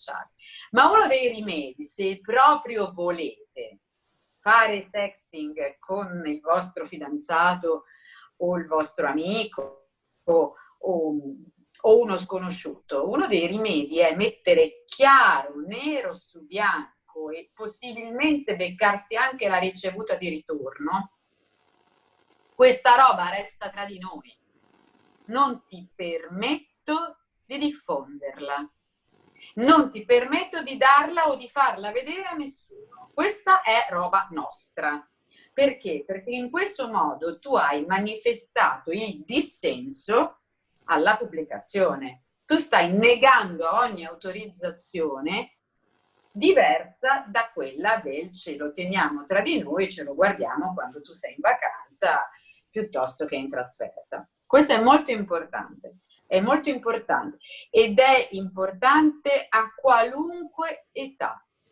commerciale. Ma uno dei rimedi, se proprio volete fare sexting con il vostro fidanzato o il vostro amico o, o, o uno sconosciuto, uno dei rimedi è mettere chiaro, nero su bianco e possibilmente beccarsi anche la ricevuta di ritorno, questa roba resta tra di noi. Non ti permetto di diffonderla. Non ti permetto di darla o di farla vedere a nessuno. Questa è roba nostra. Perché? Perché in questo modo tu hai manifestato il dissenso alla pubblicazione. Tu stai negando ogni autorizzazione diversa da quella del ce lo teniamo tra di noi, ce lo guardiamo quando tu sei in vacanza piuttosto che in trasferta. Questo è molto importante, è molto importante ed è importante a qualunque età.